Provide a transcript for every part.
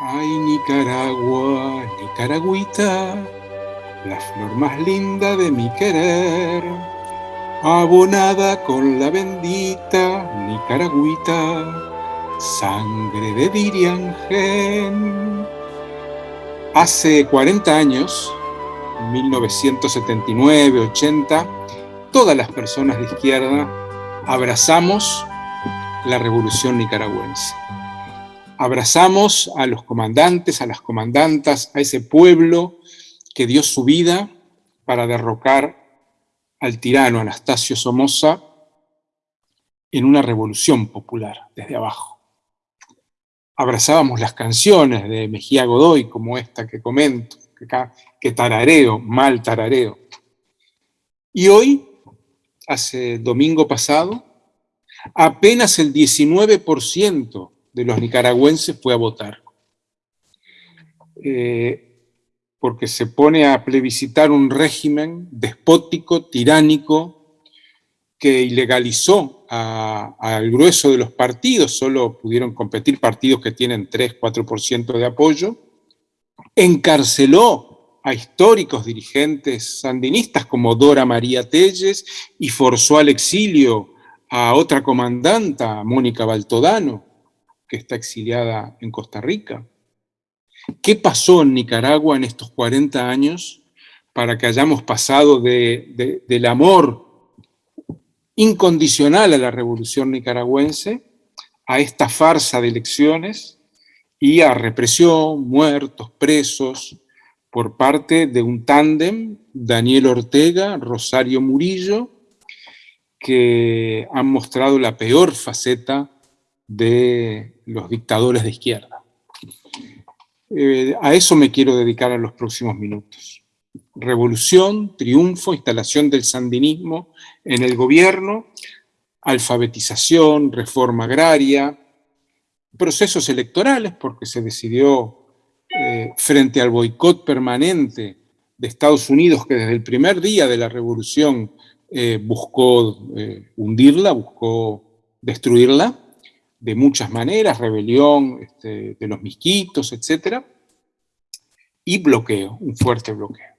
Ay, Nicaragua, Nicaragüita, la flor más linda de mi querer, abonada con la bendita Nicaragüita, sangre de Diriangén. Hace 40 años, 1979-80, todas las personas de izquierda abrazamos la revolución nicaragüense. Abrazamos a los comandantes, a las comandantas, a ese pueblo que dio su vida para derrocar al tirano Anastasio Somoza en una revolución popular desde abajo. Abrazábamos las canciones de Mejía Godoy, como esta que comento, que, que tarareo, mal tarareo. Y hoy, hace domingo pasado, apenas el 19% de los nicaragüenses fue a votar. Eh, porque se pone a plebiscitar un régimen despótico, tiránico, que ilegalizó al grueso de los partidos, solo pudieron competir partidos que tienen 3, 4% de apoyo, encarceló a históricos dirigentes sandinistas como Dora María Telles y forzó al exilio a otra comandanta, Mónica Baltodano, que está exiliada en Costa Rica. ¿Qué pasó en Nicaragua en estos 40 años para que hayamos pasado del amor incondicional a la revolución nicaragüense a esta farsa de elecciones y a represión, muertos, presos, por parte de un tándem, Daniel Ortega, Rosario Murillo, que han mostrado la peor faceta de los dictadores de izquierda. Eh, a eso me quiero dedicar en los próximos minutos. Revolución, triunfo, instalación del sandinismo en el gobierno, alfabetización, reforma agraria, procesos electorales, porque se decidió eh, frente al boicot permanente de Estados Unidos, que desde el primer día de la revolución eh, buscó hundirla, buscó destruirla de muchas maneras, rebelión este, de los misquitos, etc. Y bloqueo, un fuerte bloqueo.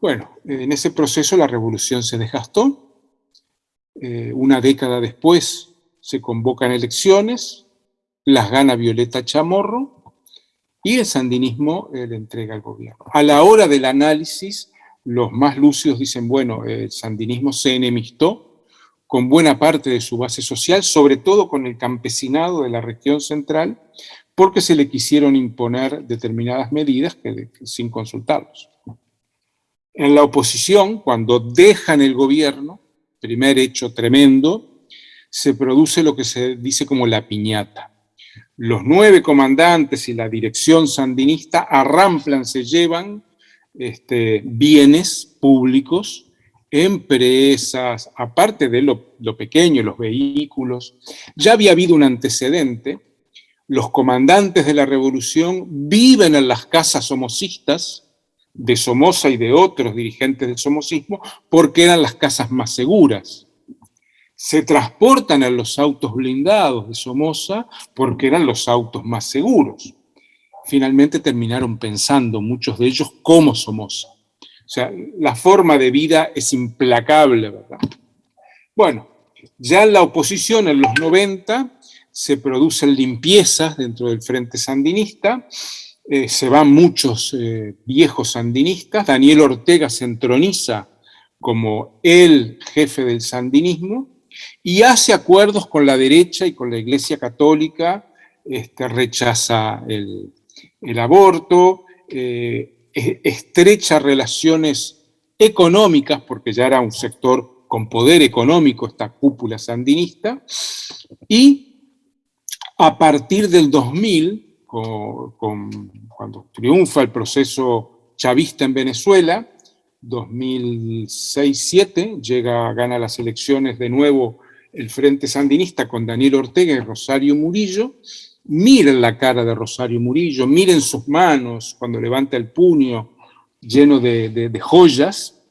Bueno, en ese proceso la revolución se desgastó. Eh, una década después se convocan elecciones, las gana Violeta Chamorro y el sandinismo le entrega al gobierno. A la hora del análisis, los más lúcidos dicen, bueno, el sandinismo se enemistó con buena parte de su base social, sobre todo con el campesinado de la región central, porque se le quisieron imponer determinadas medidas sin consultarlos. En la oposición, cuando dejan el gobierno, primer hecho tremendo, se produce lo que se dice como la piñata. Los nueve comandantes y la dirección sandinista arramplan, se llevan este, bienes públicos, empresas, aparte de lo, lo pequeño, los vehículos. Ya había habido un antecedente, los comandantes de la revolución viven en las casas somocistas, de Somoza y de otros dirigentes del somocismo, porque eran las casas más seguras. Se transportan en los autos blindados de Somoza porque eran los autos más seguros finalmente terminaron pensando muchos de ellos como Somoza. O sea, la forma de vida es implacable, ¿verdad? Bueno, ya en la oposición, en los 90, se producen limpiezas dentro del Frente Sandinista, eh, se van muchos eh, viejos sandinistas, Daniel Ortega se entroniza como el jefe del sandinismo y hace acuerdos con la derecha y con la Iglesia Católica, este, rechaza el, el aborto, eh, estrecha relaciones económicas, porque ya era un sector con poder económico esta cúpula sandinista, y a partir del 2000, cuando triunfa el proceso chavista en Venezuela, 2006-7, llega, gana las elecciones de nuevo el Frente Sandinista con Daniel Ortega y Rosario Murillo, Miren la cara de Rosario Murillo, miren sus manos cuando levanta el puño lleno de, joyas.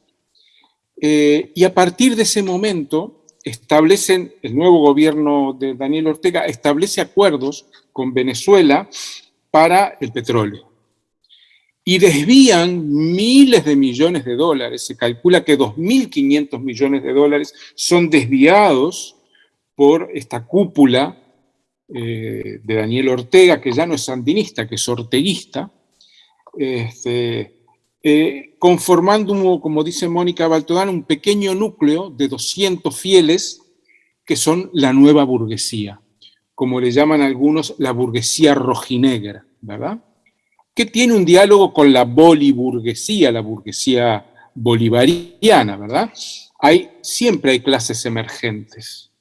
Eh, y a partir de ese momento establecen, el nuevo gobierno de Daniel Ortega establece acuerdos con Venezuela para el petróleo. Y desvían miles de millones de dólares, se calcula que 2.500 millones de dólares son desviados por esta cúpula eh, de Daniel Ortega, que ya no es sandinista, que es orteguista, este, eh, conformando, como dice Mónica Baltodán, un pequeño núcleo de 200 fieles que son la nueva burguesía, como le llaman algunos la burguesía rojinegra, ¿verdad? Que tiene un diálogo con la boliburguesía, la burguesía bolivariana, ¿verdad? Hay, siempre hay clases emergentes.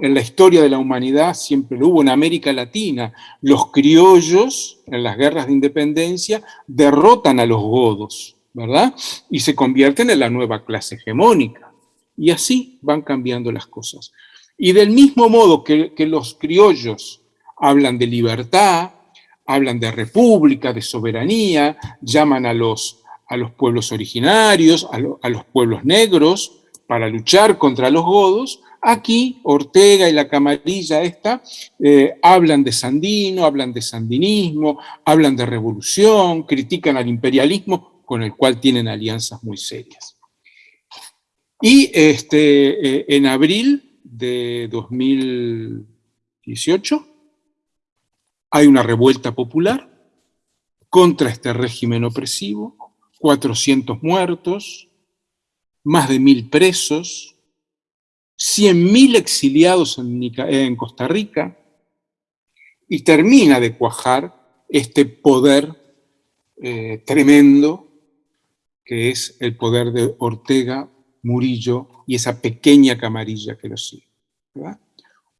En la historia de la humanidad siempre lo hubo en América Latina. Los criollos, en las guerras de independencia, derrotan a los godos, ¿verdad? Y se convierten en la nueva clase hegemónica. Y así van cambiando las cosas. Y del mismo modo que, los criollos hablan de libertad, hablan de república, de soberanía, llaman a los, a los pueblos originarios, a, los pueblos negros, para luchar contra los godos, aquí Ortega y la camarilla esta eh, hablan de sandino, hablan de sandinismo, hablan de revolución, critican al imperialismo con el cual tienen alianzas muy serias. Y este, eh, en abril de 2018, hay una revuelta popular contra este régimen opresivo, 400 muertos, más de mil presos, 100.000 exiliados en, Costa Rica, y termina de cuajar este poder eh, tremendo que es el poder de Ortega Murillo y esa pequeña camarilla que lo sigue.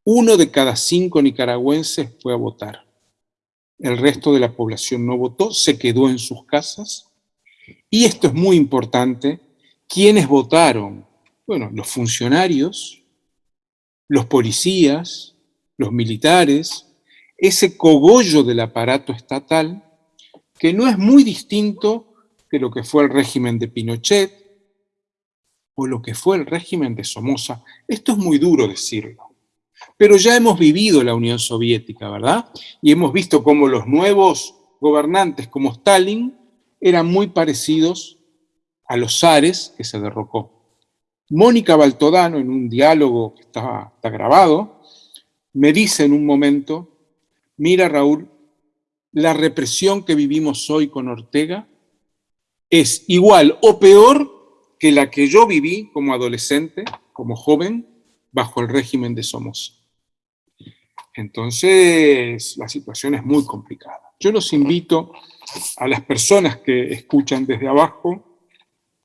Uno de cada cinco nicaragüenses fue a votar. El resto de la población no votó, se quedó en sus casas. Y esto es muy importante, ¿quiénes votaron? Bueno, los funcionarios, los policías, los militares, ese cogollo del aparato estatal, que no es muy distinto que lo que fue el régimen de Pinochet, o lo que fue el régimen de Somoza. Esto es muy duro decirlo. Pero ya hemos vivido la Unión Soviética, ¿verdad? Y hemos visto cómo los nuevos gobernantes, como Stalin, eran muy parecidos a los zares que se derrocó. Mónica Baltodano, en un diálogo que está, grabado, me dice en un momento, mira Raúl, la represión que vivimos hoy con Ortega es igual o peor que la que yo viví como adolescente, como joven, bajo el régimen de Somoza. Entonces, la situación es muy complicada. Yo los invito a las personas que escuchan desde abajo,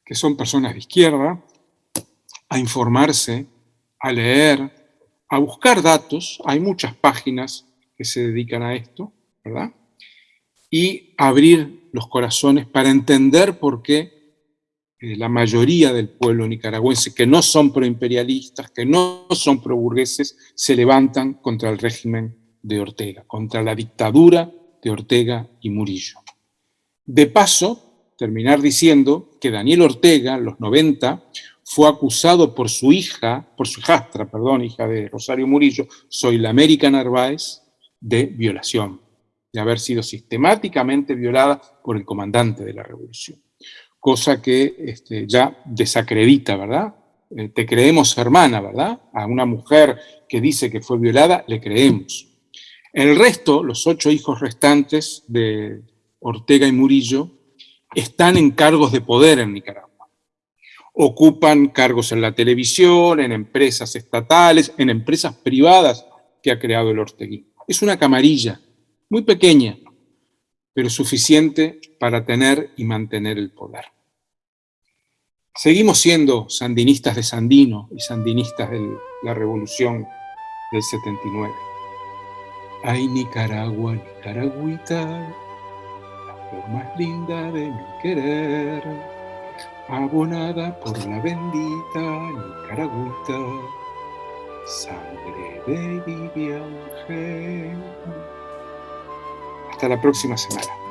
que son personas de izquierda, a informarse, a leer, a buscar datos. Hay muchas páginas que se dedican a esto, ¿verdad? Y abrir los corazones para entender por qué eh, la mayoría del pueblo nicaragüense, que no son proimperialistas, que no son proburgueses, se levantan contra el régimen de Ortega, contra la dictadura de Ortega y Murillo. De paso, terminar diciendo que Daniel Ortega, los 90, fue acusado por su hija, por su hijastra, perdón, hija de Rosario Murillo, Soy la América Narváez, de violación, de haber sido sistemáticamente violada por el comandante de la revolución cosa que este, ya desacredita, ¿verdad? Eh, te creemos hermana, ¿verdad? A una mujer que dice que fue violada, le creemos. El resto, los ocho hijos restantes de Ortega y Murillo, están en cargos de poder en Nicaragua. Ocupan cargos en la televisión, en empresas estatales, en empresas privadas que ha creado el orteguismo. Es una camarilla muy pequeña, pero suficiente para tener y mantener el poder. Seguimos siendo sandinistas de Sandino y sandinistas de la revolución del 79. Ay, Nicaragua, Nicaragüita, la flor más linda de mi querer, abonada por la bendita Nicaragüita, sangre de Vivian Hasta la próxima semana.